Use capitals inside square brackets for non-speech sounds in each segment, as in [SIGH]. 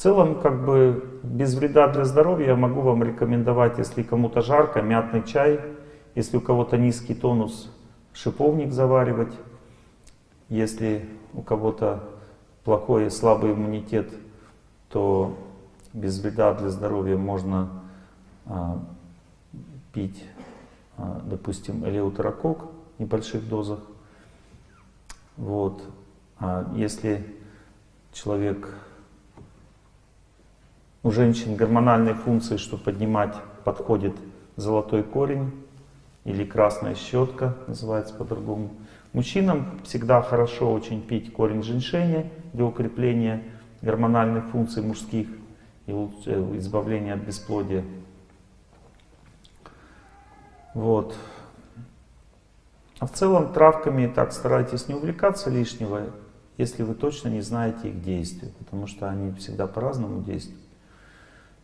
целом, как бы, без вреда для здоровья я могу вам рекомендовать, если кому-то жарко, мятный чай, если у кого-то низкий тонус, шиповник заваривать, если у кого-то плохой и слабый иммунитет, то без вреда для здоровья можно а, пить, а, допустим, элеутерокок в небольших дозах. Вот. А если человек, у женщин гормональные функции, что поднимать, подходит золотой корень или красная щетка, называется по-другому. Мужчинам всегда хорошо очень пить корень женьшеня для укрепления гормональных функций мужских и э, избавления от бесплодия. Вот. А в целом травками так старайтесь не увлекаться лишнего, если вы точно не знаете их действия, потому что они всегда по-разному действуют.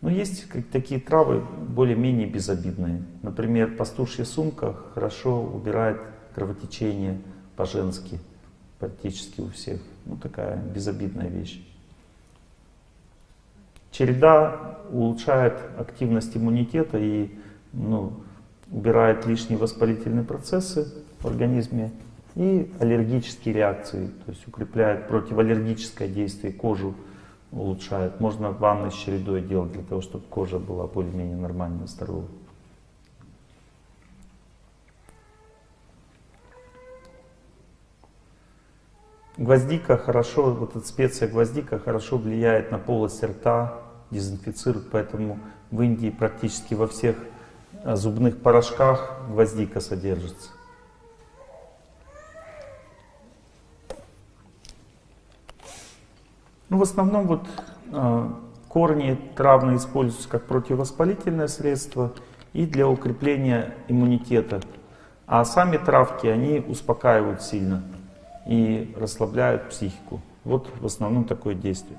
Но есть такие травы более-менее безобидные. Например, пастушья сумка хорошо убирает кровотечение по-женски, практически у всех. Ну, такая безобидная вещь. Череда улучшает активность иммунитета и ну, убирает лишние воспалительные процессы в организме и аллергические реакции, то есть укрепляет противоаллергическое действие, кожу улучшает. Можно ванны с чередой делать для того, чтобы кожа была более-менее нормально здоровой. Гвоздика хорошо, вот эта специя гвоздика хорошо влияет на полость рта, дезинфицирует, поэтому в Индии практически во всех э, зубных порошках гвоздика содержится. Ну, в основном вот э, корни травные используются как противовоспалительное средство и для укрепления иммунитета. А сами травки, они успокаивают сильно и расслабляют психику. Вот в основном такое действие.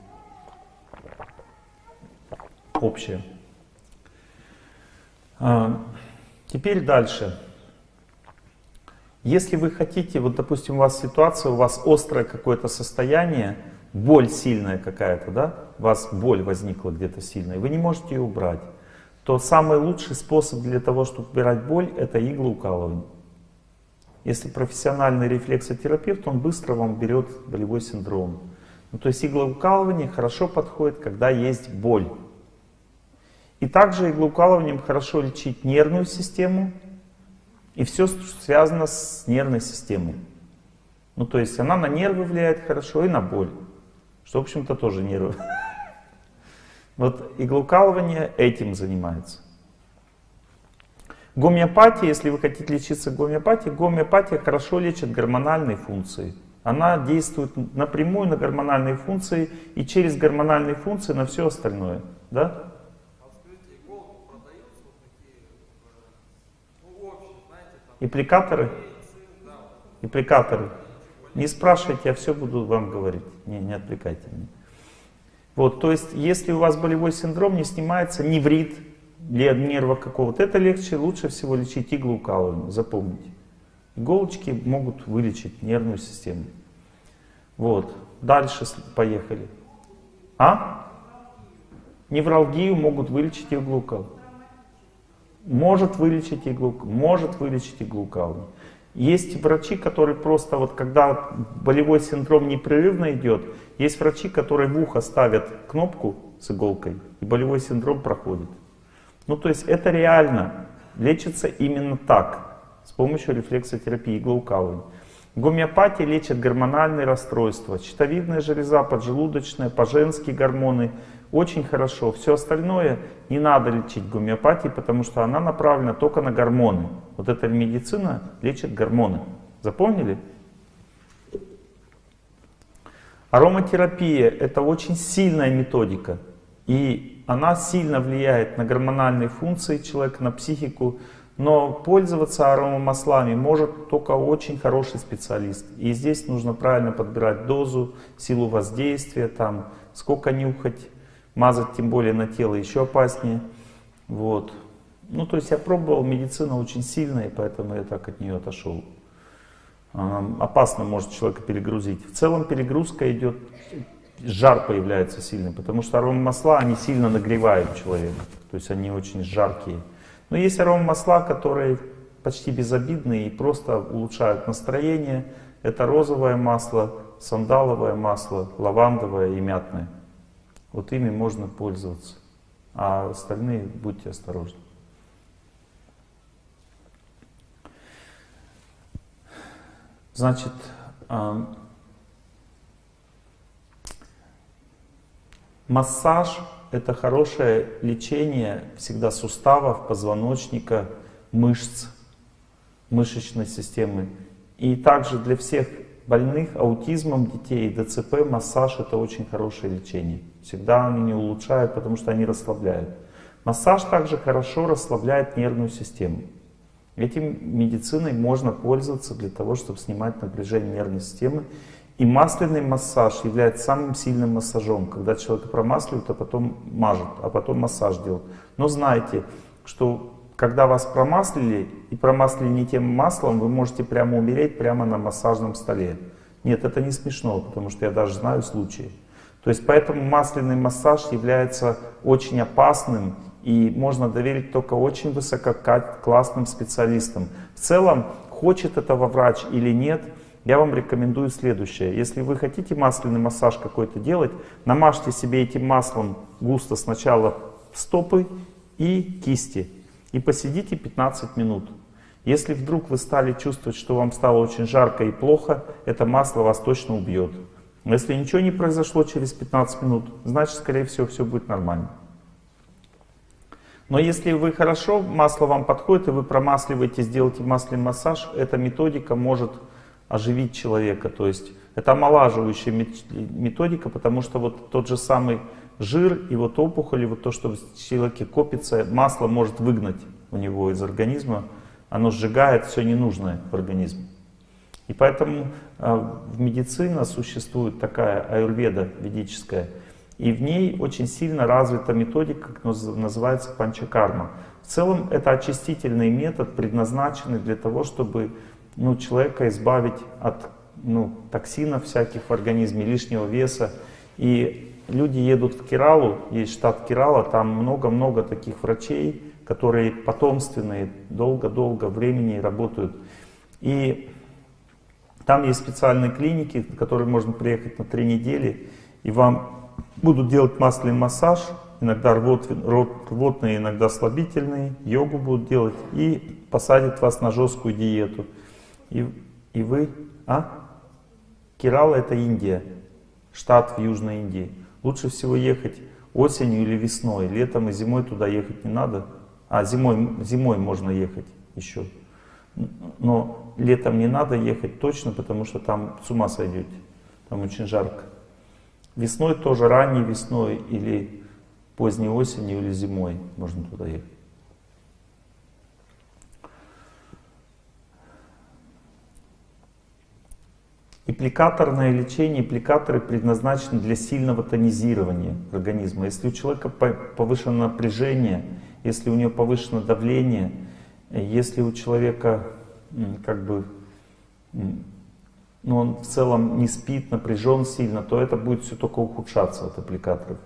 Общее. А, теперь дальше. Если вы хотите, вот допустим у вас ситуация, у вас острое какое-то состояние, боль сильная какая-то, да, у вас боль возникла где-то сильная, вы не можете ее убрать, то самый лучший способ для того, чтобы убирать боль, это иглоукалывание. Если профессиональный рефлексотерапевт, он быстро вам берет болевой синдром. Ну, то есть иглоукалывание хорошо подходит, когда есть боль. И также иглоукалыванием хорошо лечить нервную систему и все, что связано с нервной системой. Ну, то есть она на нервы влияет хорошо и на боль, что, в общем-то, тоже нервы. [LAUGHS] Вот иглоукалывание этим занимается. Гомеопатия, если вы хотите лечиться гомеопатией, гомеопатия хорошо лечит гормональные функции. Она действует напрямую на гормональные функции и через гормональные функции на все остальное. Да? Ипликаторы? Ипликаторы. Не спрашивайте, я все буду вам говорить. Не, не отвлекайте меня. Вот, то есть, если у вас болевой синдром не снимается, не врит, для нерва какого-то, это легче, лучше всего лечить иглоукалыванием, запомните. Иголочки могут вылечить нервную систему. Вот, дальше поехали. А? Невралгию могут вылечить иглоукалыванием. Может вылечить иглоукалыванием, может вылечить иглоукалыванием. Есть врачи, которые просто, вот когда болевой синдром непрерывно идет, есть врачи, которые в ухо ставят кнопку с иголкой, и болевой синдром проходит. Ну, то есть это реально лечится именно так, с помощью рефлексотерапии, иглоукалывания. Гомеопатия лечит гормональные расстройства, щитовидная железа, поджелудочная, по-женски гормоны. Очень хорошо. Все остальное не надо лечить гомеопатией, потому что она направлена только на гормоны. Вот эта медицина лечит гормоны. Запомнили? Ароматерапия — это очень сильная методика. И она сильно влияет на гормональные функции человека, на психику, но пользоваться аромамаслами может только очень хороший специалист. И здесь нужно правильно подбирать дозу, силу воздействия, там, сколько нюхать, мазать тем более на тело еще опаснее. Вот. Ну, то есть я пробовал, медицина очень сильная, поэтому я так от нее отошел. Опасно может человека перегрузить. В целом перегрузка идет жар появляется сильный, потому что аромамасла, они сильно нагревают человека, то есть они очень жаркие. Но есть аромамасла, которые почти безобидные и просто улучшают настроение. Это розовое масло, сандаловое масло, лавандовое и мятное. Вот ими можно пользоваться. А остальные будьте осторожны. Значит, массаж — это хорошее лечение всегда суставов, позвоночника, мышц, мышечной системы. И также для всех больных аутизмом детей, ДЦП, массаж — это очень хорошее лечение. Всегда они не улучшают, потому что они расслабляют. Массаж также хорошо расслабляет нервную систему. Этим медициной можно пользоваться для того, чтобы снимать напряжение нервной системы. И масляный массаж является самым сильным массажом, когда человека промасливают, а потом мажут, а потом массаж делают. Но знайте, что когда вас промаслили и промаслили не тем маслом, вы можете прямо умереть прямо на массажном столе. Нет, это не смешно, потому что я даже знаю случаи. То есть поэтому масляный массаж является очень опасным и можно доверить только очень высококлассным специалистам. В целом, хочет этого врач или нет, я вам рекомендую следующее. Если вы хотите масляный массаж какой-то делать, намажьте себе этим маслом густо сначала стопы и кисти и посидите 15 минут. Если вдруг вы стали чувствовать, что вам стало очень жарко и плохо, это масло вас точно убьет. Но если ничего не произошло через 15 минут, значит, скорее всего, все будет нормально. Но если вы хорошо, масло вам подходит, и вы промасливаете, сделаете масляный массаж, эта методика может оживить человека. То есть это омолаживающая методика, потому что вот тот же самый жир и вот опухоли, вот то, что в человеке копится, масло может выгнать у него из организма, оно сжигает все ненужное в организме. И поэтому в медицине существует такая аюрведа ведическая, и в ней очень сильно развита методика, как называется панчакарма. В целом это очистительный метод, предназначенный для того, чтобы ну, человека избавить от ну, токсинов всяких в организме, лишнего веса. И люди едут в Кералу, есть штат Керала, там много-много таких врачей, которые потомственные, долго-долго времени работают. И там есть специальные клиники, в которые можно приехать на три недели, и вам будут делать масляный массаж, иногда рвот, рвотные, иногда слабительные, йогу будут делать, и посадят вас на жесткую диету. И, и вы... А? Керала это Индия, штат в Южной Индии. Лучше всего ехать осенью или весной. Летом и зимой туда ехать не надо. А зимой, зимой можно ехать еще. Но летом не надо ехать точно, потому что там с ума сойдете. Там очень жарко. Весной тоже, ранней весной или поздней осенью или зимой можно туда ехать. Аппликаторное лечение, аппликаторы предназначены для сильного тонизирования организма. Если у человека повышено напряжение, если у него повышено давление, если у человека как бы, ну, он в целом не спит, напряжен сильно, то это будет все только ухудшаться от аппликаторов.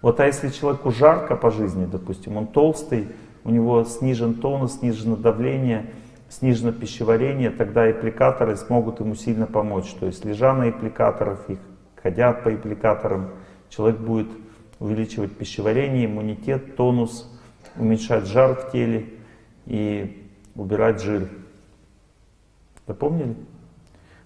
Вот а если человеку жарко по жизни, допустим, он толстый, у него снижен тонус, снижено давление, снижено пищеварение, тогда аппликаторы смогут ему сильно помочь. То есть лежа на аппликаторах, их ходят по аппликаторам, человек будет увеличивать пищеварение, иммунитет, тонус, уменьшать жар в теле и убирать жир. Запомнили?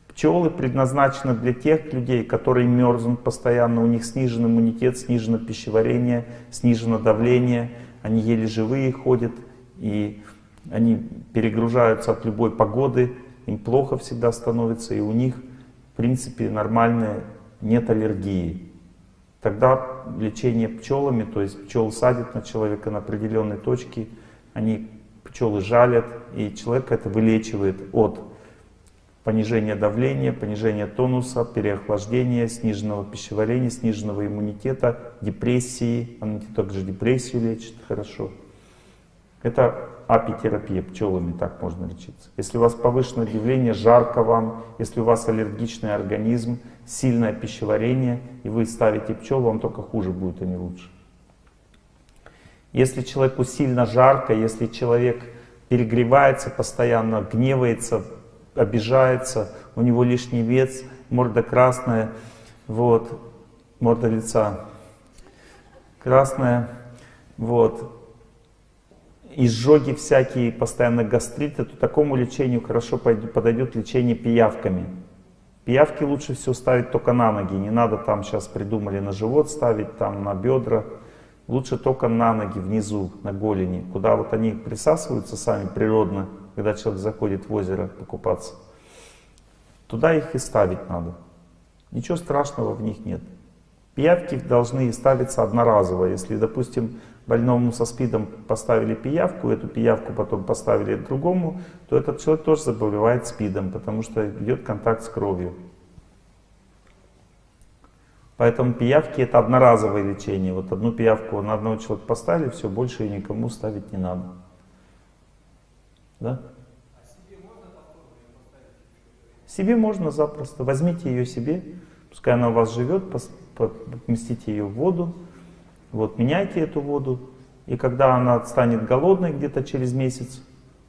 Пчелы предназначены для тех людей, которые мерзнут постоянно, у них снижен иммунитет, снижено пищеварение, снижено давление, они еле живые ходят, и они перегружаются от любой погоды, им плохо всегда становится, и у них, в принципе, нормальная, нет аллергии. Тогда лечение пчелами, то есть пчел садят на человека на определенной точке, они пчелы жалят, и человек это вылечивает от понижения давления, понижения тонуса, переохлаждения, сниженного пищеварения, сниженного иммунитета, депрессии. Она также депрессию лечит хорошо. Это апитерапия пчелами, так можно лечиться. Если у вас повышенное давление, жарко вам, если у вас аллергичный организм, сильное пищеварение, и вы ставите пчел, вам только хуже будет, а не лучше. Если человеку сильно жарко, если человек перегревается постоянно, гневается, обижается, у него лишний вес, морда красная, вот, морда лица красная, вот, изжоги всякие, постоянно гастриты, то такому лечению хорошо подойдет лечение пиявками. Пиявки лучше всего ставить только на ноги, не надо там сейчас придумали на живот ставить, там на бедра. Лучше только на ноги, внизу, на голени, куда вот они присасываются сами природно, когда человек заходит в озеро покупаться. Туда их и ставить надо. Ничего страшного в них нет. Пиявки должны ставиться одноразово. Если, допустим, больному со СПИДом поставили пиявку, эту пиявку потом поставили другому, то этот человек тоже заболевает СПИДом, потому что идет контакт с кровью. Поэтому пиявки это одноразовое лечение. Вот одну пиявку на одного человека поставили, все, больше ее никому ставить не надо. Да? Себе можно запросто. Возьмите ее себе, пускай она у вас живет, поместите ее в воду, вот, меняйте эту воду, и когда она станет голодной где-то через месяц,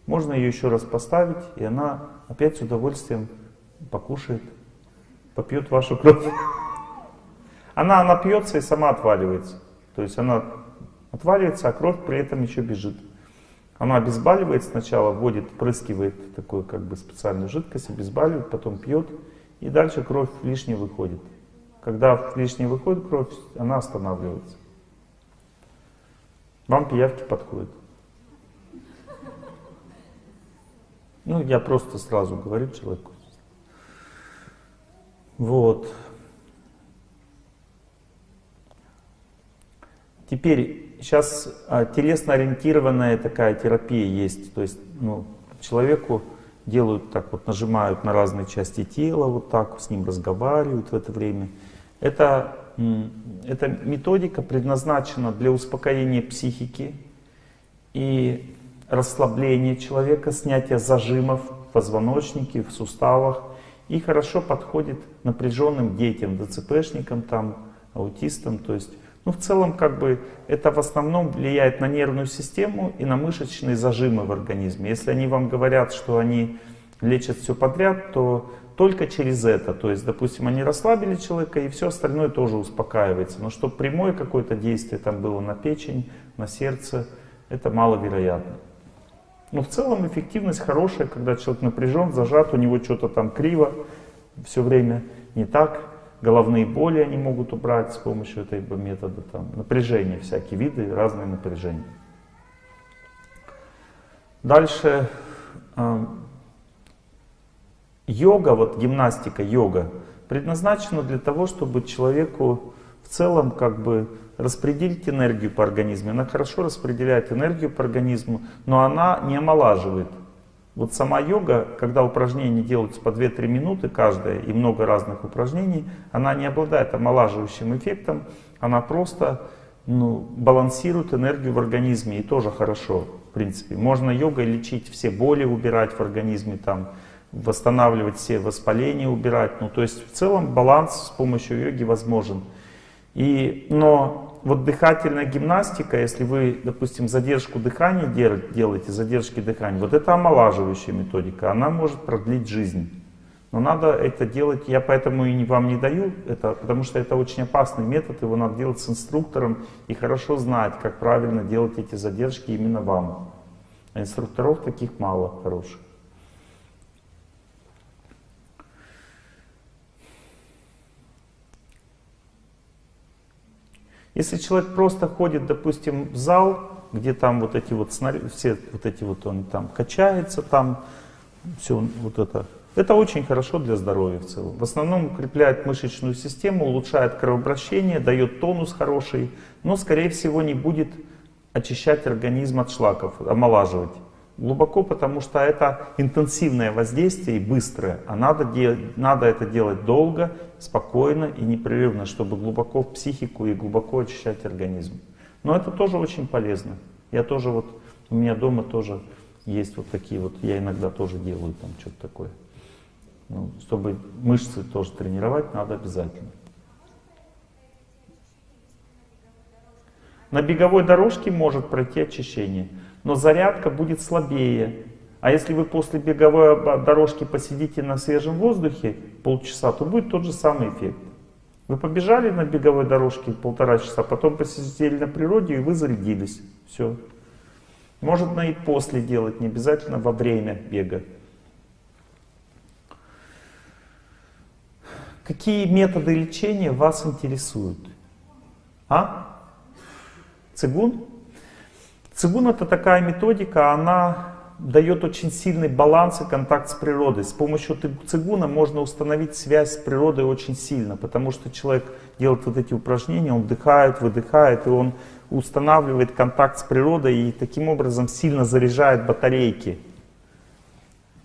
можно ее еще раз поставить, и она опять с удовольствием покушает, попьет вашу кровь. Она напьется и сама отваливается. То есть она отваливается, а кровь при этом еще бежит. Она обезболивает сначала, вводит, впрыскивает такую как бы специальную жидкость, обезболивает, потом пьет, и дальше кровь лишняя выходит. Когда лишняя выходит кровь, она останавливается. Вам пиявки подходят. Ну, я просто сразу говорю человеку. Вот. Теперь, сейчас а, телесно-ориентированная такая терапия есть. То есть, ну, человеку делают так вот, нажимают на разные части тела, вот так, с ним разговаривают в это время. Это эта методика предназначена для успокоения психики и расслабления человека, снятия зажимов в позвоночнике, в суставах. И хорошо подходит напряженным детям, ДЦПшникам, там, аутистам. То есть, ну, в целом, как бы, это в основном влияет на нервную систему и на мышечные зажимы в организме. Если они вам говорят, что они лечат все подряд, то только через это. То есть, допустим, они расслабили человека, и все остальное тоже успокаивается. Но чтобы прямое какое-то действие там было на печень, на сердце, это маловероятно. Но в целом эффективность хорошая, когда человек напряжен, зажат, у него что-то там криво все время, не так. Головные боли они могут убрать с помощью этого метода. Там, напряжения, всякие виды, разные напряжения. Дальше Йога, вот гимнастика, йога, предназначена для того, чтобы человеку в целом как бы распределить энергию по организму. Она хорошо распределяет энергию по организму, но она не омолаживает. Вот сама йога, когда упражнения делаются по 2-3 минуты каждое и много разных упражнений, она не обладает омолаживающим эффектом, она просто ну, балансирует энергию в организме и тоже хорошо, в принципе. Можно йогой лечить все боли, убирать в организме, там, восстанавливать все воспаления, убирать. Ну, то есть в целом баланс с помощью йоги возможен. И, но вот дыхательная гимнастика, если вы, допустим, задержку дыхания делаете, задержки дыхания, вот это омолаживающая методика, она может продлить жизнь. Но надо это делать, я поэтому и вам не даю это, потому что это очень опасный метод, его надо делать с инструктором и хорошо знать, как правильно делать эти задержки именно вам. А инструкторов таких мало хороших. Если человек просто ходит, допустим, в зал, где там вот эти вот снаряды, все вот эти вот он там качается, там все вот это, это очень хорошо для здоровья в целом. В основном укрепляет мышечную систему, улучшает кровообращение, дает тонус хороший, но скорее всего не будет очищать организм от шлаков, омолаживать. Глубоко, потому что это интенсивное воздействие и быстрое, а надо, делать, надо это делать долго, спокойно и непрерывно, чтобы глубоко в психику и глубоко очищать организм. Но это тоже очень полезно. Я тоже вот, у меня дома тоже есть вот такие вот, я иногда тоже делаю там что-то такое. Ну, чтобы мышцы тоже тренировать, надо обязательно. На беговой дорожке может пройти очищение, но зарядка будет слабее. А если вы после беговой дорожки посидите на свежем воздухе полчаса, то будет тот же самый эффект. Вы побежали на беговой дорожке полтора часа, потом посидели на природе и вы зарядились. Все. Можно и после делать, не обязательно во время бега. Какие методы лечения вас интересуют? А? Цигун? Цигун это такая методика, она дает очень сильный баланс и контакт с природой. С помощью цигуна можно установить связь с природой очень сильно, потому что человек делает вот эти упражнения, он вдыхает, выдыхает, и он устанавливает контакт с природой и таким образом сильно заряжает батарейки.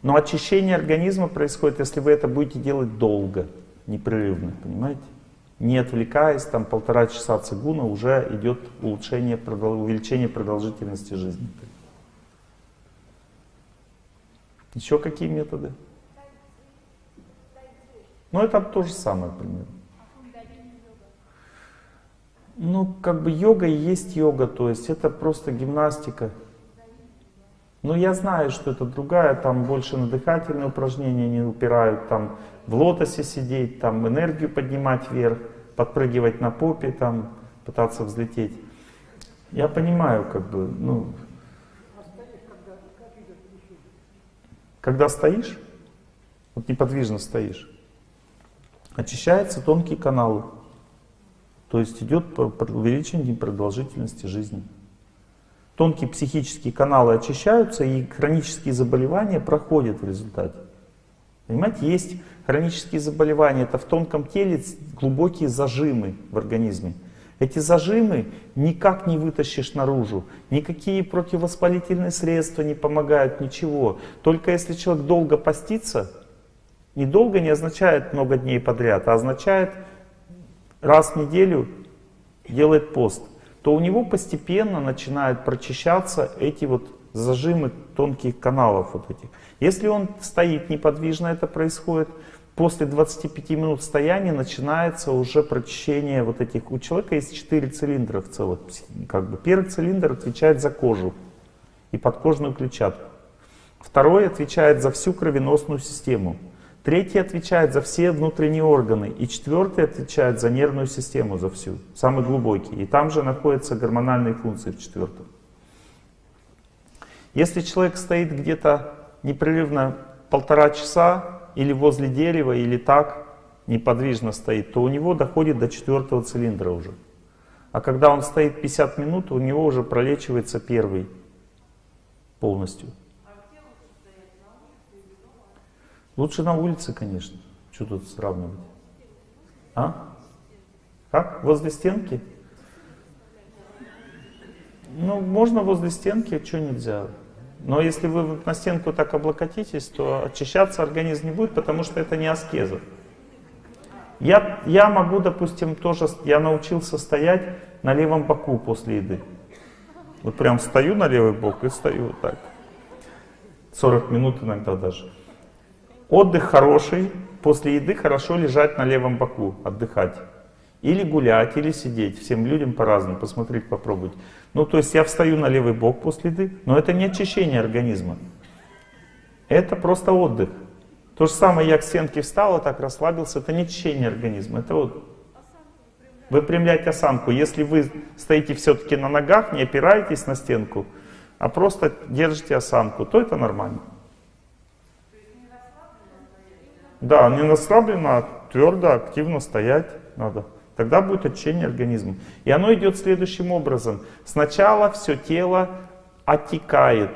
Но очищение организма происходит, если вы это будете делать долго, непрерывно, понимаете? Не отвлекаясь, там полтора часа цигуна уже идет улучшение, увеличение продолжительности жизни. Еще какие методы? Ну, это то же самое примерно. Ну, как бы йога есть йога, то есть это просто гимнастика. Но я знаю, что это другая, там больше на дыхательные упражнения не упирают, там в лотосе сидеть, там энергию поднимать вверх, подпрыгивать на попе, там пытаться взлететь. Я понимаю, как бы, ну, Когда стоишь, вот неподвижно стоишь, очищаются тонкие каналы. То есть идет увеличение продолжительности жизни. Тонкие психические каналы очищаются, и хронические заболевания проходят в результате. Понимаете, есть хронические заболевания, это в тонком теле глубокие зажимы в организме. Эти зажимы никак не вытащишь наружу. Никакие противовоспалительные средства не помогают, ничего. Только если человек долго постится, недолго не означает много дней подряд, а означает раз в неделю делает пост, то у него постепенно начинают прочищаться эти вот зажимы тонких каналов вот этих. Если он стоит неподвижно, это происходит, После 25 минут стояния начинается уже прочищение вот этих. У человека есть 4 цилиндра в целом. Как бы. Первый цилиндр отвечает за кожу и подкожную клетчатку. Второй отвечает за всю кровеносную систему. Третий отвечает за все внутренние органы. И четвертый отвечает за нервную систему, за всю. Самый глубокий. И там же находятся гормональные функции в четвертом. Если человек стоит где-то непрерывно полтора часа, или возле дерева, или так неподвижно стоит, то у него доходит до четвертого цилиндра уже. А когда он стоит 50 минут, у него уже пролечивается первый полностью. Лучше на улице, конечно. Что тут сравнивать? А? Как? Возле стенки? Ну, можно возле стенки, а что нельзя? Но если вы на стенку так облокотитесь, то очищаться организм не будет, потому что это не аскеза. Я, я могу, допустим, тоже, я научился стоять на левом боку после еды. Вот прям стою на левый бок и стою вот так. 40 минут иногда даже. Отдых хороший, после еды хорошо лежать на левом боку, отдыхать. Или гулять, или сидеть. Всем людям по-разному, посмотреть, попробовать. Ну, то есть я встаю на левый бок после еды, но это не очищение организма. Это просто отдых. То же самое, я к стенке встал, так расслабился, это не очищение организма. Это вот выпрямлять осанку. Если вы стоите все-таки на ногах, не опираетесь на стенку, а просто держите осанку, то это нормально. Да, не расслабленно, а твердо, активно стоять надо. Тогда будет очищение организма. И оно идет следующим образом. Сначала все тело оттекает.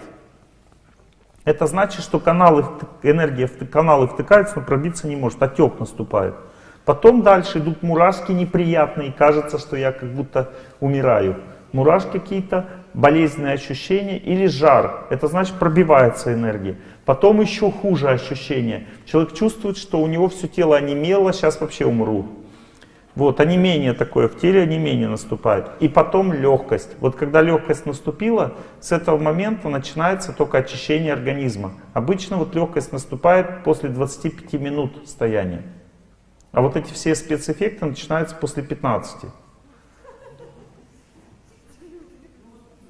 Это значит, что каналы, энергия в каналы втыкаются, но пробиться не может. Отек наступает. Потом дальше идут мурашки неприятные. Кажется, что я как будто умираю. Мурашки какие-то, болезненные ощущения или жар. Это значит пробивается энергия. Потом еще хуже ощущение. Человек чувствует, что у него все тело онемело, сейчас вообще умру. Вот, онемение такое, в теле онемение наступает. И потом легкость. Вот когда легкость наступила, с этого момента начинается только очищение организма. Обычно вот легкость наступает после 25 минут стояния. А вот эти все спецэффекты начинаются после 15.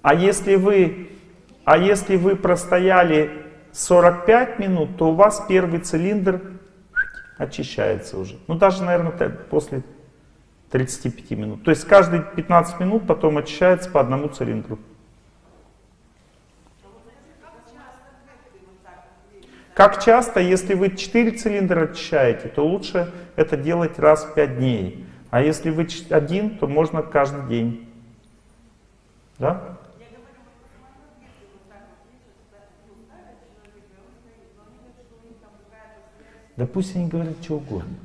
А если вы, а если вы простояли 45 минут, то у вас первый цилиндр очищается уже. Ну даже, наверное, после 35 минут. То есть каждые 15 минут потом очищается по одному цилиндру. Как часто, если вы 4 цилиндра очищаете, то лучше это делать раз в 5 дней. А если вы один, то можно каждый день. Да? Да пусть они говорят что угодно.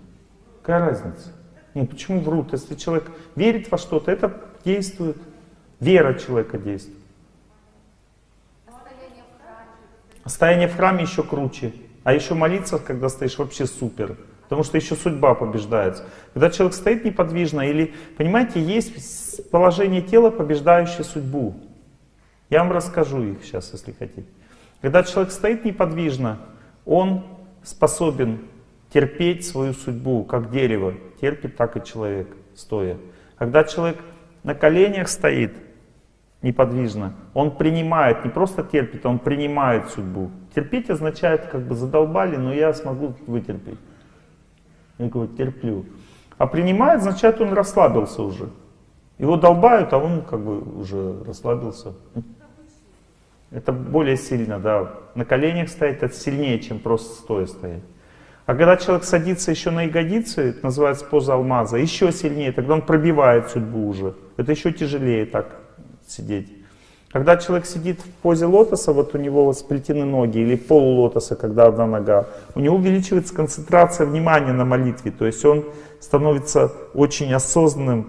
Какая разница? Нет, почему врут? Если человек верит во что-то, это действует. Вера человека действует. Стояние в храме еще круче. А еще молиться, когда стоишь, вообще супер. Потому что еще судьба побеждается. Когда человек стоит неподвижно, или, понимаете, есть положение тела, побеждающее судьбу. Я вам расскажу их сейчас, если хотите. Когда человек стоит неподвижно, он способен терпеть свою судьбу, как дерево терпит, так и человек, стоя. Когда человек на коленях стоит, неподвижно, он принимает, не просто терпит, он принимает судьбу. Терпеть означает, как бы задолбали, но я смогу вытерпеть. Я говорю, терплю. А принимает, означает, он расслабился уже. Его долбают, а он как бы уже расслабился. Это более сильно, да. На коленях стоять это сильнее, чем просто стоя стоять. А когда человек садится еще на ягодицы, это называется поза алмаза, еще сильнее, тогда он пробивает судьбу уже. Это еще тяжелее так сидеть. Когда человек сидит в позе лотоса, вот у него сплетены ноги, или полулотоса, когда одна нога, у него увеличивается концентрация внимания на молитве, то есть он становится очень осознанным,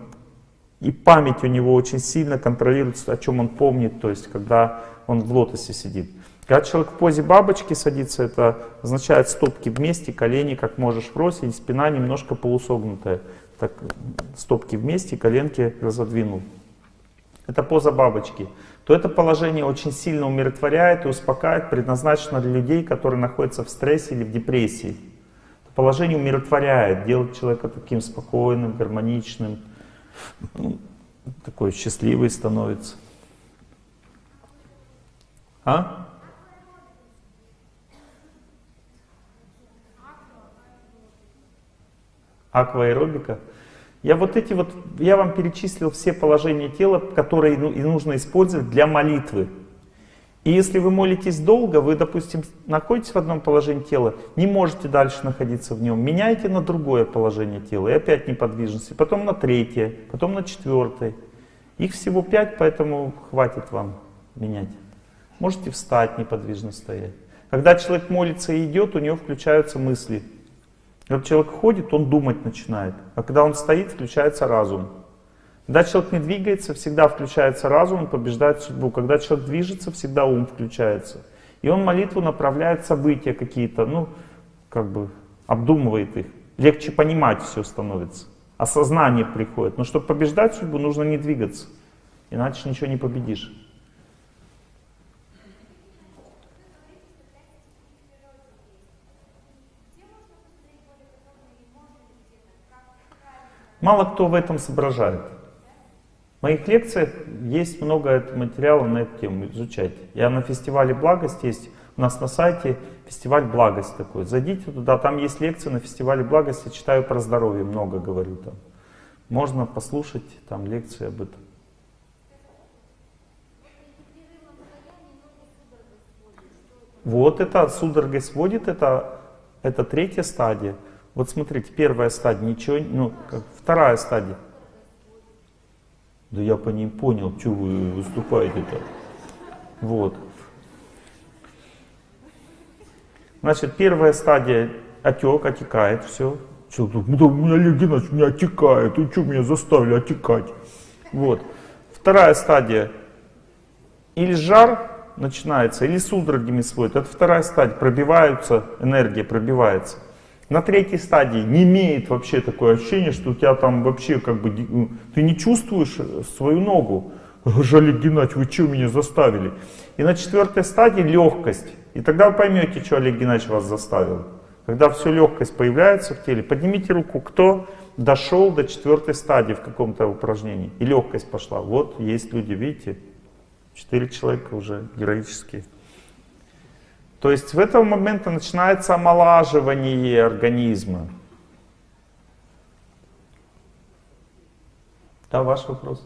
и память у него очень сильно контролируется, о чем он помнит, то есть когда он в лотосе сидит. Когда человек в позе бабочки садится, это означает стопки вместе, колени как можешь бросить, спина немножко полусогнутая. Так, стопки вместе, коленки разодвинул. Это поза бабочки. То это положение очень сильно умиротворяет и успокаивает, предназначено для людей, которые находятся в стрессе или в депрессии. Это положение умиротворяет, делает человека таким спокойным, гармоничным, ну, такой счастливый становится. А? Акваэробика. Я вот эти вот, я вам перечислил все положения тела, которые ну, и нужно использовать для молитвы. И если вы молитесь долго, вы, допустим, находитесь в одном положении тела, не можете дальше находиться в нем, меняйте на другое положение тела, и опять неподвижности, потом на третье, потом на четвертое. Их всего пять, поэтому хватит вам менять. Можете встать, неподвижно стоять. Когда человек молится и идет, у него включаются мысли. Когда человек ходит, он думать начинает. А когда он стоит, включается разум. Когда человек не двигается, всегда включается разум, он побеждает судьбу. Когда человек движется, всегда ум включается. И он молитву направляет события какие-то, ну, как бы обдумывает их. Легче понимать все становится. Осознание приходит. Но чтобы побеждать судьбу, нужно не двигаться. Иначе ничего не победишь. Мало кто в этом соображает. В моих лекциях есть много материала на эту тему, изучать. Я на фестивале «Благость» есть, у нас на сайте фестиваль «Благость» такой. Зайдите туда, там есть лекции на фестивале «Благость», я читаю про здоровье, много говорю там. Можно послушать там лекции об этом. Вот это судорогой сводит, это, это третья стадия. Вот смотрите, первая стадия, ничего, ну, как, вторая стадия. Да я по ним понял, что вы выступаете-то. Вот. Значит, первая стадия отек, отекает, все. Что, да, у меня Олег у меня отекает, и что меня заставили отекать? Вот. Вторая стадия. Или жар начинается, или судорогами сводит. Это вторая стадия. Пробиваются, энергия пробивается. На третьей стадии не имеет вообще такое ощущение, что у тебя там вообще как бы... ну, Ты не чувствуешь свою ногу. [LAUGHS] Жалик Геннадьевич, вы что меня заставили? И на четвертой стадии легкость. И тогда вы поймете, что Олег Геннадьевич вас заставил. Когда все легкость появляется в теле, поднимите руку, кто дошел до четвертой стадии в каком-то упражнении. И легкость пошла. Вот есть люди, видите, четыре человека уже героические. То есть в этом моменте начинается омолаживание организма. Да, ваш вопрос.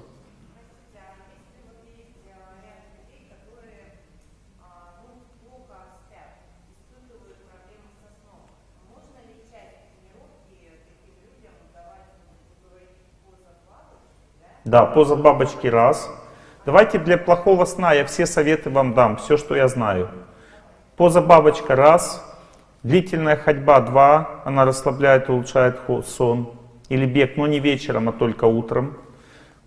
Да, поза бабочки раз. Давайте для плохого сна я все советы вам дам, все, что я знаю. Поза бабочка раз. Длительная ходьба два. Она расслабляет, улучшает сон. Или бег, но не вечером, а только утром.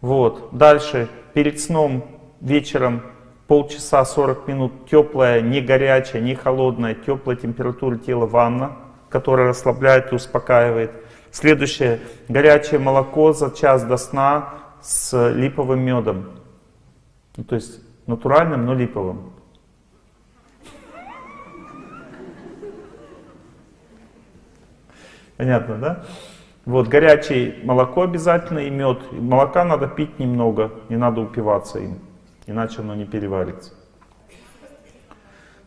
Вот. Дальше, перед сном вечером полчаса 40 минут теплая, не горячая, не холодная, теплая температура тела ванна, которая расслабляет и успокаивает. Следующее, горячее молоко за час до сна с липовым медом. Ну, то есть натуральным, но липовым. Понятно, да? Вот, горячее молоко обязательно и мед. Молока надо пить немного, не надо упиваться им, иначе оно не переварится.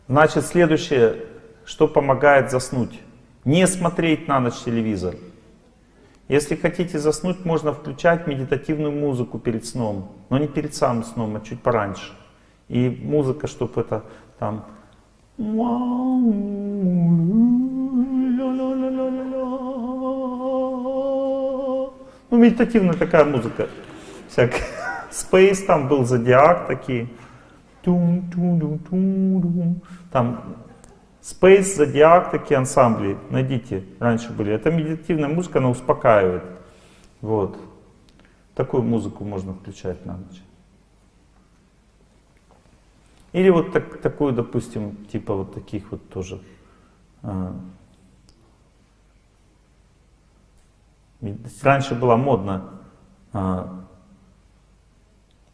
Значит, следующее, что помогает заснуть. Не смотреть на ночь телевизор. Если хотите заснуть, можно включать медитативную музыку перед сном. Но не перед самым сном, а чуть пораньше. И музыка, чтобы это там... Ну, медитативная такая музыка. Всякая. Space там был, Зодиак такие. Там Space, Zodiac, такие ансамбли, найдите, раньше были. Это медитативная музыка, она успокаивает. Вот. Такую музыку можно включать на ночь. Или вот так, такую, допустим, типа вот таких вот тоже. А, раньше была модна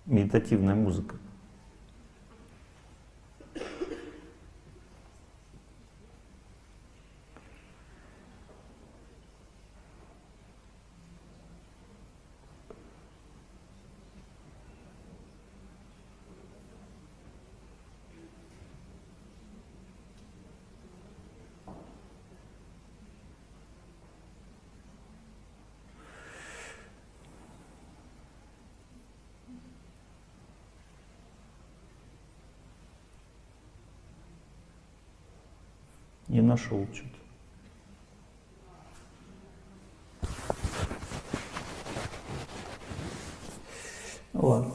медитативная музыка. Не нашел что-то. Ну ладно.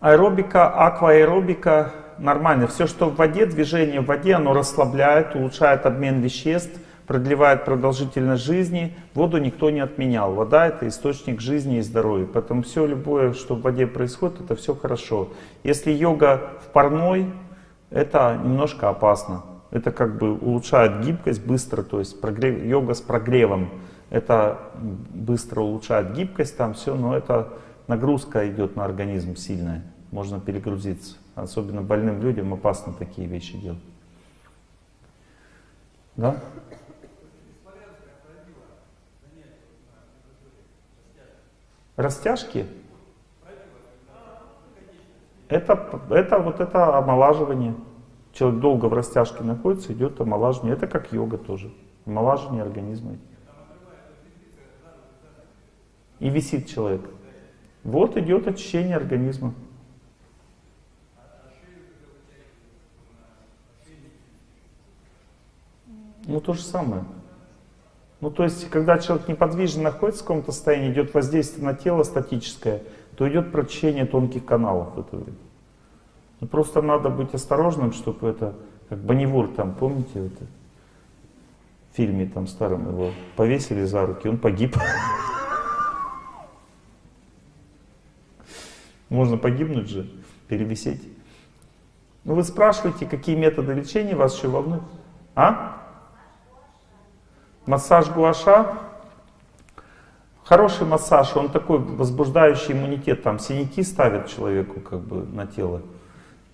Аэробика, акваэробика нормально. Все, что в воде, движение в воде, оно расслабляет, улучшает обмен веществ, продлевает продолжительность жизни. Воду никто не отменял. Вода это источник жизни и здоровья. Поэтому все любое, что в воде происходит, это все хорошо. Если йога в парной, это немножко опасно. Это как бы улучшает гибкость быстро, то есть прогрев, йога с прогревом. Это быстро улучшает гибкость, там все, но это нагрузка идет на организм сильная. Можно перегрузиться. Особенно больным людям опасно такие вещи делать. Да? Растяжки? Это, это вот это омолаживание. Человек долго в растяжке находится, идет омолаживание. Это как йога тоже. Омолаживание организма. И висит человек. Вот идет очищение организма. Ну, то же самое. Ну, то есть, когда человек неподвижно находится в каком-то состоянии, идет воздействие на тело статическое, то идет прочищение тонких каналов в это время. Ну, просто надо быть осторожным, чтобы это, как Бонневур там, помните, это, в фильме там старом его повесили за руки, он погиб. Можно погибнуть же, перевисеть. Ну вы спрашиваете, какие методы лечения вас еще волнуют? А? Массаж гуаша. Хороший массаж, он такой возбуждающий иммунитет, там синяки ставят человеку как бы на тело.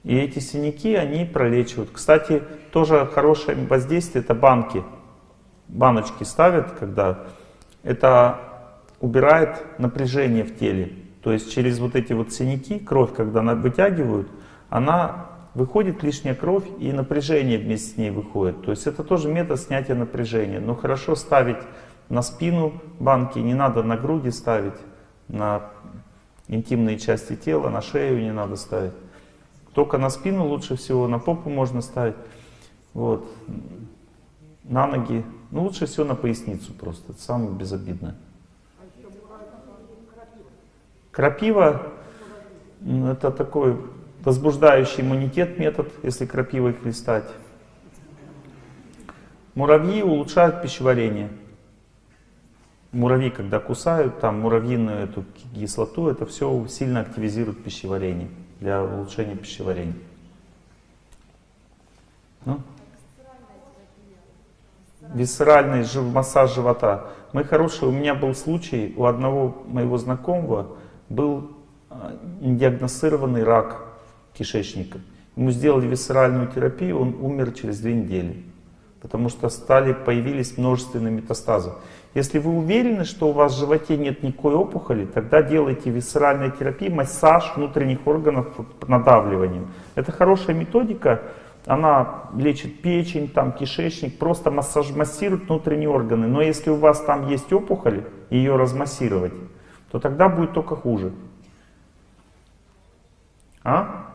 И эти синяки, они пролечивают. Кстати, тоже хорошее воздействие, это банки. Баночки ставят, когда это убирает напряжение в теле. То есть через вот эти вот синяки, кровь, когда она вытягивают, она выходит лишняя кровь и напряжение вместе с ней выходит. То есть это тоже метод снятия напряжения. Но хорошо ставить на спину банки, не надо на груди ставить, на интимные части тела, на шею не надо ставить. Только на спину лучше всего, на попу можно ставить. Вот. На ноги. Ну, лучше всего на поясницу просто. Это самое безобидное. Крапива, это такой возбуждающий иммунитет метод, если крапивой хлестать. Муравьи улучшают пищеварение. Муравьи, когда кусают, там муравьиную эту кислоту, это все сильно активизирует пищеварение, для улучшения пищеварения. Ну? Висцеральный массаж живота. Мы хорошие, у меня был случай, у одного моего знакомого был а, диагностированный рак кишечника. Ему сделали висцеральную терапию, он умер через две недели. Потому что стали, появились множественные метастазы. Если вы уверены, что у вас в животе нет никакой опухоли, тогда делайте висцеральную терапию, массаж внутренних органов надавливанием. Это хорошая методика, она лечит печень, там, кишечник, просто массаж, массирует внутренние органы. Но если у вас там есть опухоль, ее размассировать, то тогда будет только хуже. А?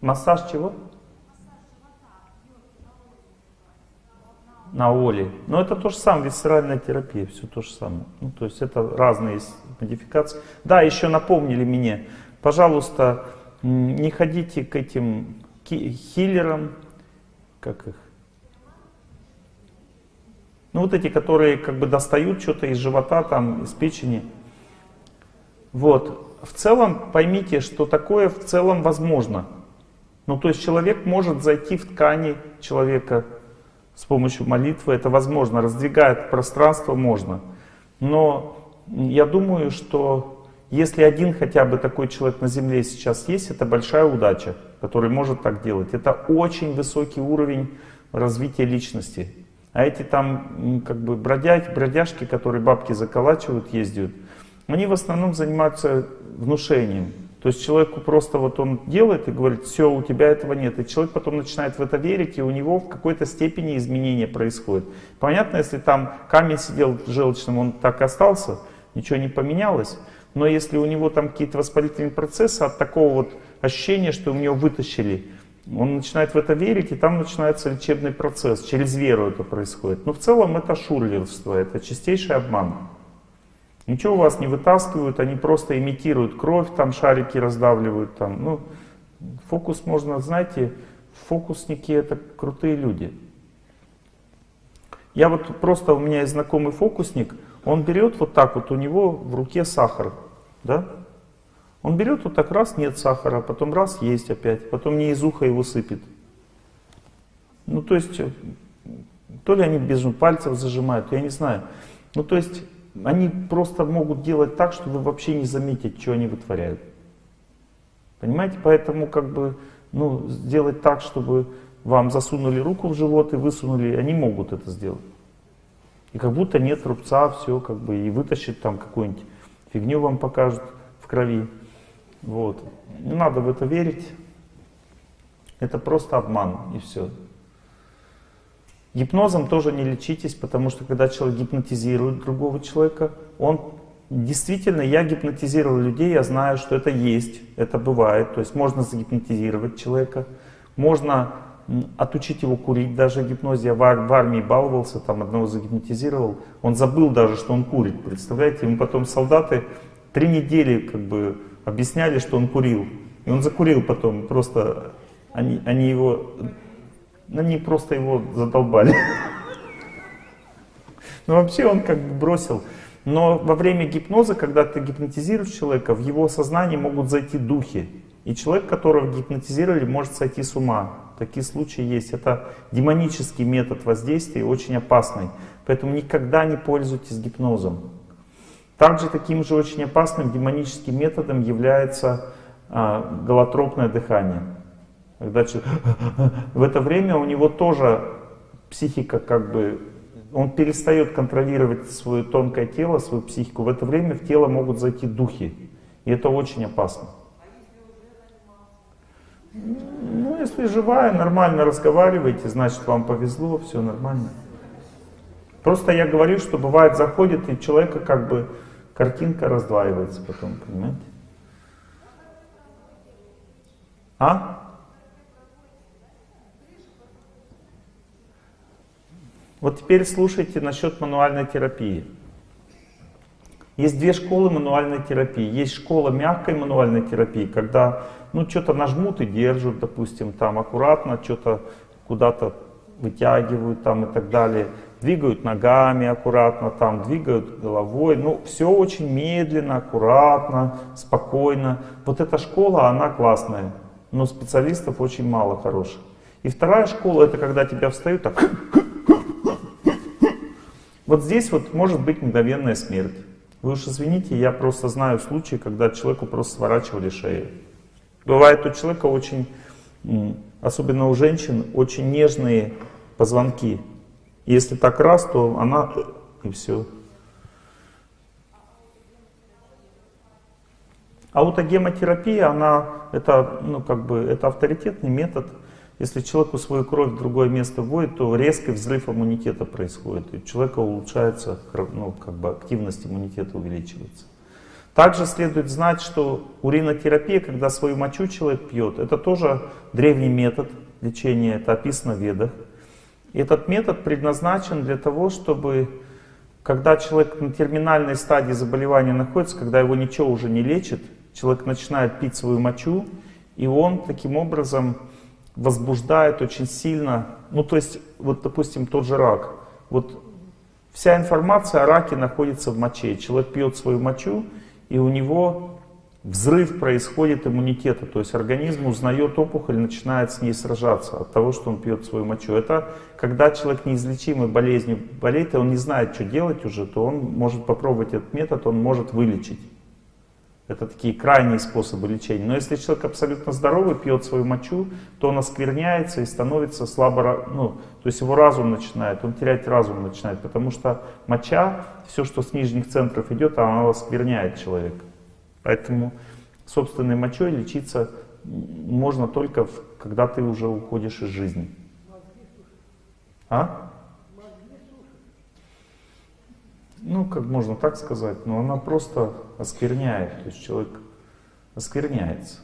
Массаж чего? На оле. Но это то же самое, висцеральная терапия, все то же самое. Ну, то есть это разные модификации. Да, еще напомнили мне, пожалуйста, не ходите к этим хиллерам, как их? Ну вот эти, которые как бы достают что-то из живота, там, из печени. Вот. В целом поймите, что такое в целом возможно. Ну то есть человек может зайти в ткани человека с помощью молитвы, это возможно, раздвигает пространство можно. Но я думаю, что если один хотя бы такой человек на Земле сейчас есть, это большая удача, который может так делать. Это очень высокий уровень развития личности. А эти там как бы бродяги, бродяжки, которые бабки заколачивают, ездят, они в основном занимаются внушением. То есть человеку просто вот он делает и говорит, все, у тебя этого нет. И человек потом начинает в это верить, и у него в какой-то степени изменения происходит. Понятно, если там камень сидел желчным, он так и остался, ничего не поменялось. Но если у него там какие-то воспалительные процессы от такого вот ощущения, что у него вытащили, он начинает в это верить, и там начинается лечебный процесс. Через веру это происходит. Но в целом это шурлерство, это чистейший обман. Ничего у вас не вытаскивают, они просто имитируют кровь, там шарики раздавливают. Там. Ну, фокус можно, знаете, фокусники это крутые люди. Я вот просто, у меня есть знакомый фокусник, он берет вот так вот, у него в руке сахар, да? Он берет вот так раз, нет сахара, потом раз, есть опять, потом не из уха его сыпет. Ну, то есть, то ли они без пальцев зажимают, я не знаю. Ну, то есть, они просто могут делать так, что вы вообще не заметите, что они вытворяют. Понимаете? Поэтому как бы, ну, сделать так, чтобы вам засунули руку в живот и высунули, они могут это сделать. И как будто нет рубца, все как бы, и вытащит там какую-нибудь фигню вам покажут в крови. Вот. Не надо в это верить. Это просто обман и все. Гипнозом тоже не лечитесь, потому что когда человек гипнотизирует другого человека, он действительно, я гипнотизировал людей, я знаю, что это есть, это бывает. То есть можно загипнотизировать человека, можно отучить его курить даже гипнозе. Я в, в армии баловался, там одного загипнотизировал, он забыл даже, что он курит, представляете? Ему потом солдаты три недели как бы объясняли, что он курил. И он закурил потом, просто они, они его они просто его задолбали. Ну вообще он как бы бросил. Но во время гипноза, когда ты гипнотизируешь человека, в его сознании могут зайти духи. И человек, которого гипнотизировали, может сойти с ума. такие случаи есть. Это демонический метод воздействия, очень опасный. Поэтому никогда не пользуйтесь гипнозом. Также таким же очень опасным демоническим методом является а, голотропное дыхание. Когда. [LAUGHS] В это время у него тоже психика как бы... Он перестает контролировать свое тонкое тело, свою психику. В это время в тело могут зайти духи. И это очень опасно. Ну, если живая, нормально разговариваете, значит вам повезло, все нормально. Просто я говорю, что бывает заходит, и человека как бы картинка раздваивается потом, понимаете? А? Вот теперь слушайте насчет мануальной терапии. Есть две школы мануальной терапии. Есть школа мягкой мануальной терапии, когда ну что-то нажмут и держат, допустим, там аккуратно, что-то куда-то вытягивают там и так далее. Двигают ногами аккуратно, там двигают головой. Ну, все очень медленно, аккуратно, спокойно. Вот эта школа, она классная, но специалистов очень мало хороших. И вторая школа, это когда тебя встают так... Вот здесь вот может быть мгновенная смерть. Вы уж извините, я просто знаю случаи, когда человеку просто сворачивали шею. Бывает у человека очень, особенно у женщин, очень нежные позвонки. Если так раз, то она и все. Аутогемотерапия, она, это, ну, как бы, это авторитетный метод. Если человеку свою кровь в другое место вводит, то резкий взрыв иммунитета происходит. И у человека улучшается, ну, как бы активность иммунитета увеличивается. Также следует знать, что уринотерапия, когда свою мочу человек пьет, это тоже древний метод лечения, это описано в ведах. И этот метод предназначен для того, чтобы, когда человек на терминальной стадии заболевания находится, когда его ничего уже не лечит, человек начинает пить свою мочу, и он таким образом возбуждает очень сильно, ну то есть, вот допустим, тот же рак. Вот вся информация о раке находится в моче. Человек пьет свою мочу, и у него взрыв происходит иммунитета, то есть организм узнает опухоль, начинает с ней сражаться от того, что он пьет свою мочу. Это когда человек неизлечимой болезнью болеет, и он не знает, что делать уже, то он может попробовать этот метод, он может вылечить. Это такие крайние способы лечения. Но если человек абсолютно здоровый, пьет свою мочу, то он оскверняется и становится слабо, ну, то есть его разум начинает, он терять разум начинает, потому что моча, все, что с нижних центров идет, она оскверняет человека. Поэтому собственной мочой лечиться можно только, когда ты уже уходишь из жизни. А? Ну, как можно так сказать, но она просто оскверняет, то есть человек оскверняется.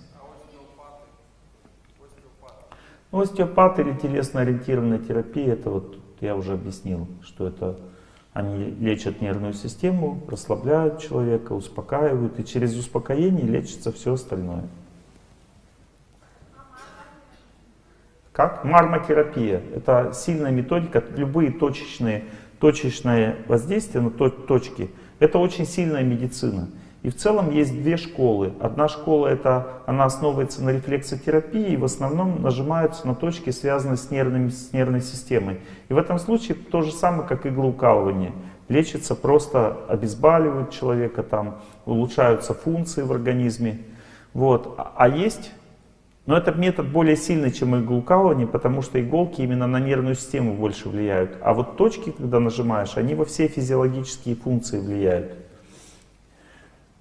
Ну, остеопат или телесно-ориентированная терапия, это вот я уже объяснил, что это они лечат нервную систему, расслабляют человека, успокаивают, и через успокоение лечится все остальное. Как? Мармотерапия. Это сильная методика, любые точечные точечное воздействие на точки, это очень сильная медицина. И в целом есть две школы. Одна школа, это, она основывается на рефлексотерапии и в основном нажимаются на точки, связанные с, нервными, с нервной системой. И в этом случае то же самое, как иглоукалывание. Лечится просто, обезболивают человека, там, улучшаются функции в организме. Вот. А, а есть но этот метод более сильный, чем иглоукалывание, потому что иголки именно на нервную систему больше влияют. А вот точки, когда нажимаешь, они во все физиологические функции влияют.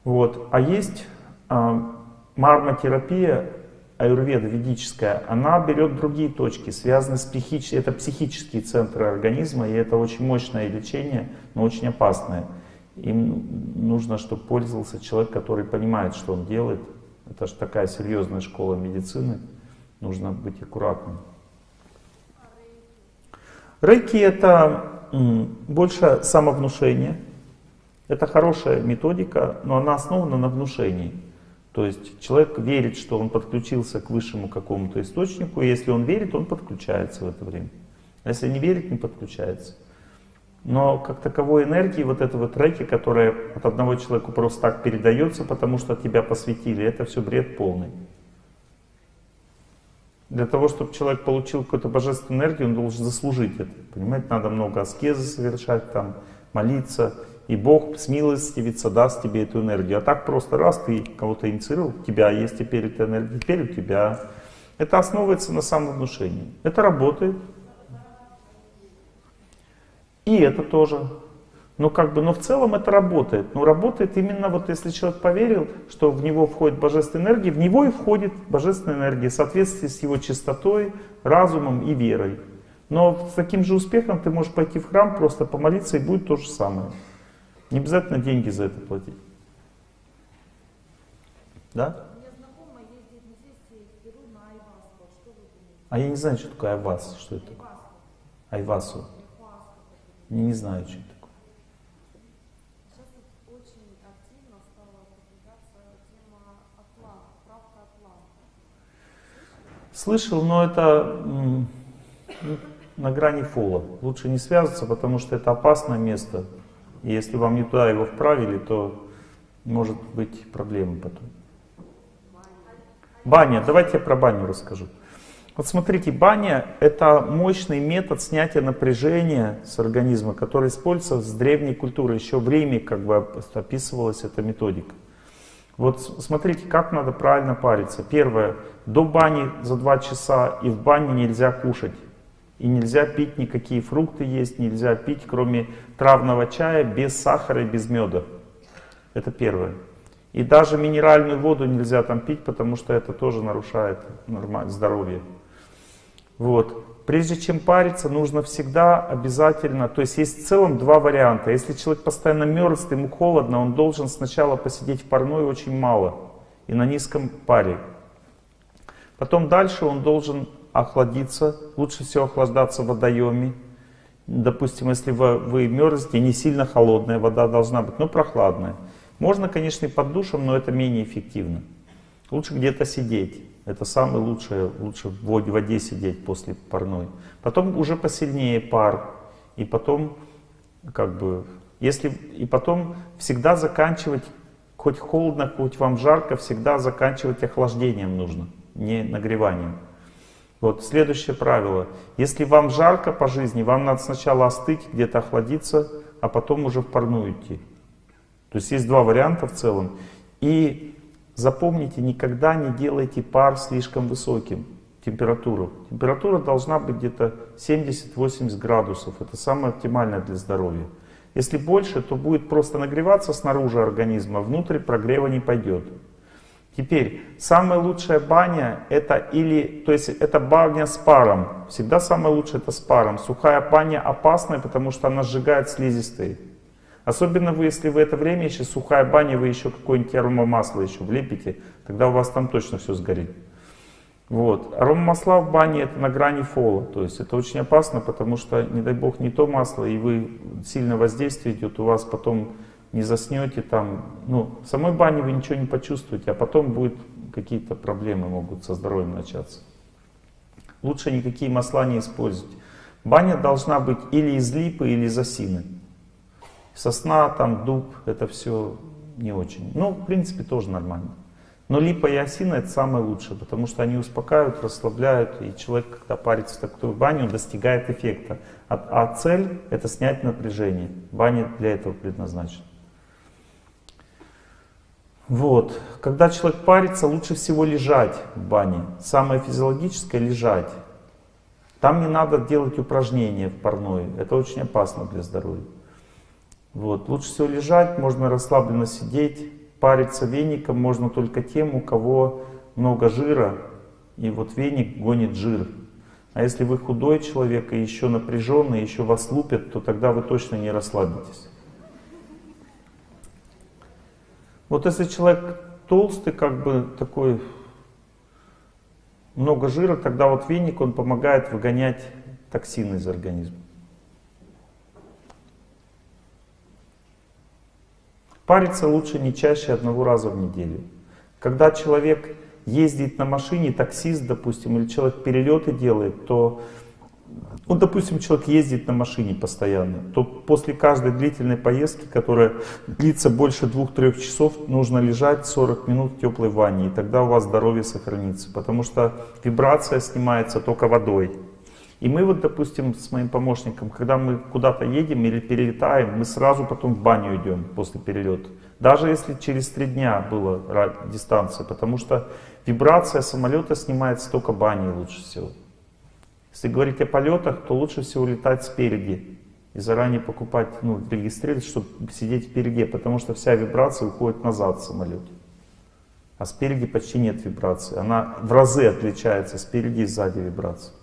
Вот. А есть э, мармотерапия, аюрведа ведическая, она берет другие точки, связанные с психическими, это психические центры организма, и это очень мощное лечение, но очень опасное. Им нужно, чтобы пользовался человек, который понимает, что он делает, это же такая серьезная школа медицины, нужно быть аккуратным. Рейки это больше самовнушение. Это хорошая методика, но она основана на внушении. То есть человек верит, что он подключился к высшему какому-то источнику, и если он верит, он подключается в это время. А если не верит, не подключается. Но как таковой энергии, вот этого треки, которая от одного человека просто так передается, потому что тебя посвятили, это все бред полный. Для того, чтобы человек получил какую-то божественную энергию, он должен заслужить это. Понимаете, надо много аскезы совершать, там, молиться. И Бог смилостивится, даст тебе эту энергию. А так просто раз ты кого-то инициировал, у тебя есть теперь эта энергия, теперь у тебя. Это основывается на самовнушении. Это работает. И это тоже. Ну как бы, но в целом это работает. Но работает именно вот если человек поверил, что в него входит божественная энергия, в него и входит божественная энергия в соответствии с его чистотой, разумом и верой. Но с таким же успехом ты можешь пойти в храм, просто помолиться и будет то же самое. Не обязательно деньги за это платить. Да? А я не знаю, что такое айвас. Что это? Айвасу. Не, не знаю, что это такое. Слышал, но это на грани фола. Лучше не связываться, потому что это опасное место. И если вам не туда его вправили, то может быть проблемы потом. Баня. Давайте я про баню расскажу. Вот смотрите, баня — это мощный метод снятия напряжения с организма, который используется с древней культуры. Еще в Риме как бы описывалась эта методика. Вот смотрите, как надо правильно париться. Первое. До бани за два часа и в бане нельзя кушать. И нельзя пить никакие фрукты есть, нельзя пить, кроме травного чая, без сахара и без меда. Это первое. И даже минеральную воду нельзя там пить, потому что это тоже нарушает здоровье. Вот. Прежде чем париться, нужно всегда обязательно, то есть есть в целом два варианта. Если человек постоянно мерзнет, ему холодно, он должен сначала посидеть в парной очень мало и на низком паре. Потом дальше он должен охладиться, лучше всего охлаждаться в водоеме. Допустим, если вы, вы мерзнете, не сильно холодная вода должна быть, но прохладная. Можно, конечно, и под душем, но это менее эффективно. Лучше где-то сидеть. Это самое лучшее, лучше в воде сидеть после парной. Потом уже посильнее пар. И потом, как бы, если, и потом всегда заканчивать, хоть холодно, хоть вам жарко, всегда заканчивать охлаждением нужно, не нагреванием. Вот следующее правило. Если вам жарко по жизни, вам надо сначала остыть, где-то охладиться, а потом уже в парную идти. То есть есть два варианта в целом. И запомните, никогда не делайте пар слишком высоким, температуру. Температура должна быть где-то 70-80 градусов. Это самое оптимальное для здоровья. Если больше, то будет просто нагреваться снаружи организма, внутрь прогрева не пойдет. Теперь, самая лучшая баня, это или, то есть это баня с паром. Всегда самое лучшее это с паром. Сухая баня опасная, потому что она сжигает слизистые. Особенно вы, если в это время еще сухая баня, вы еще какое-нибудь аромамасло еще влепите, тогда у вас там точно все сгорит. Вот. Аромамасла в бане это на грани фола, то есть это очень опасно, потому что, не дай бог, не то масло, и вы сильно воздействие идет, у вас потом не заснете там, ну, в самой бане вы ничего не почувствуете, а потом будет какие-то проблемы могут со здоровьем начаться. Лучше никакие масла не использовать. Баня должна быть или из липы, или из осины. Сосна, там, дуб, это все не очень. Ну, в принципе, тоже нормально. Но липа и осина это самое лучшее, потому что они успокаивают, расслабляют, и человек, когда парится в такую баню, достигает эффекта. А, а цель это снять напряжение. Баня для этого предназначена. Вот. Когда человек парится, лучше всего лежать в бане. Самое физиологическое лежать. Там не надо делать упражнения в парной. Это очень опасно для здоровья. Вот. Лучше всего лежать, можно расслабленно сидеть. Париться веником можно только тем, у кого много жира. И вот веник гонит жир. А если вы худой человек и еще напряженный, еще вас лупят, то тогда вы точно не расслабитесь. Вот если человек толстый, как бы такой, много жира, тогда вот веник, он помогает выгонять токсины из организма. Париться лучше не чаще одного раза в неделю. Когда человек ездит на машине, таксист, допустим, или человек перелеты делает, то Вот, допустим, человек ездит на машине постоянно, то после каждой длительной поездки, которая длится больше двух-трех часов, нужно лежать 40 минут в теплой ванне, и тогда у вас здоровье сохранится, потому что вибрация снимается только водой. И мы вот, допустим, с моим помощником, когда мы куда-то едем или перелетаем, мы сразу потом в баню идем после перелета. Даже если через три дня была дистанция, потому что вибрация самолета снимается только баней лучше всего. Если говорить о полетах, то лучше всего летать спереди и заранее покупать, ну, регистрировать, чтобы сидеть впереди, потому что вся вибрация уходит назад в самолете. А спереди почти нет вибрации. Она в разы отличается спереди и сзади вибрации.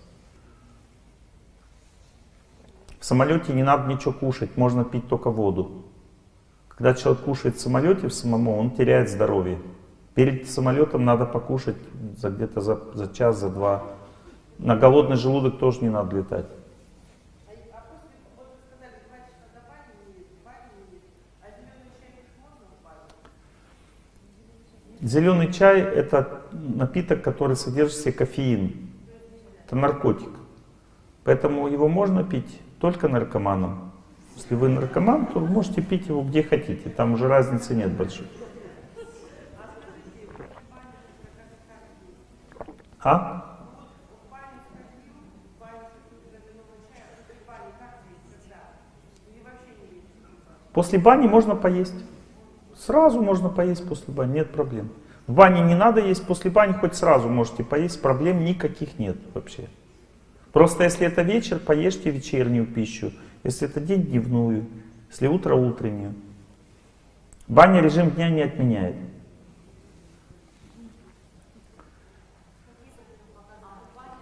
В самолете не надо ничего кушать, можно пить только воду. Когда человек кушает в самолете в самому, он теряет здоровье. Перед самолетом надо покушать за где-то за, за час, за два на голодный желудок тоже не надо летать. Зеленый чай это напиток, который содержит в себе кофеин. Это наркотик. Поэтому его можно пить только наркоманам. Если вы наркоман, то можете пить его где хотите. Там уже разницы нет большой. А? После бани можно поесть. Сразу можно поесть после бани, нет проблем. В бане не надо есть, после бани хоть сразу можете поесть, проблем никаких нет вообще. Просто если это вечер, поешьте вечернюю пищу. Если это день, дневную. Если утро, утреннюю. Баня режим дня не отменяет.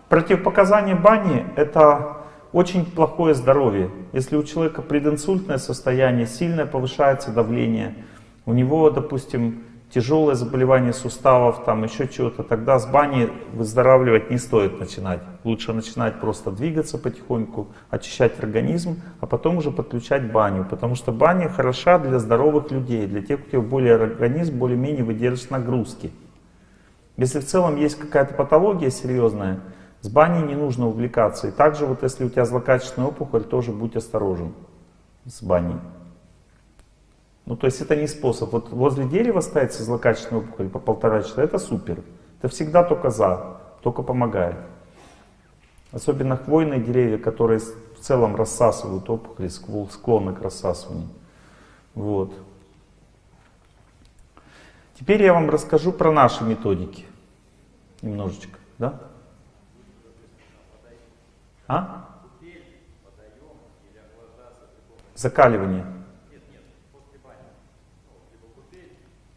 Противопоказания бани это очень плохое здоровье. Если у человека прединсультное состояние, сильное повышается давление, у него, допустим, тяжелое заболевание суставов, там еще чего-то, тогда с бани выздоравливать не стоит начинать. Лучше начинать просто двигаться потихоньку, очищать организм, а потом уже подключать баню. Потому что баня хороша для здоровых людей, для тех, у кого более организм более-менее выдержит нагрузки. Если в целом есть какая-то патология серьезная, с баней не нужно увлекаться. И также вот если у тебя злокачественная опухоль, тоже будь осторожен с баней. Ну то есть это не способ. Вот возле дерева ставить со злокачественной по полтора часа, это супер. Это всегда только за, только помогает. Особенно хвойные деревья, которые в целом рассасывают опухоли, склонны к рассасыванию. Вот. Теперь я вам расскажу про наши методики. Немножечко, да? А? Закаливание.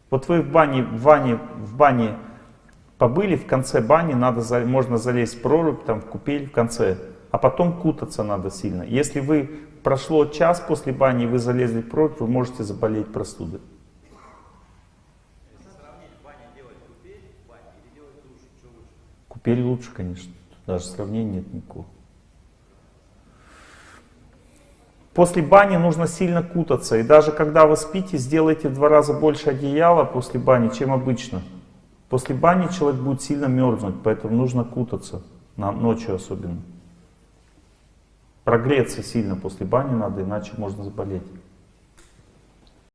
Вот вы в бане, в бане, в бане побыли, в конце бани надо, можно залезть в прорубь, там, в купель в конце, а потом кутаться надо сильно. Если вы прошло час после бани, вы залезли в прорубь, вы можете заболеть простудой. Купель лучше, конечно. Даже сравнения нет никакого. После бани нужно сильно кутаться. И даже когда вы спите, сделайте в два раза больше одеяла после бани, чем обычно. После бани человек будет сильно мерзнуть, поэтому нужно кутаться, на, ночью особенно. Прогреться сильно после бани надо, иначе можно заболеть.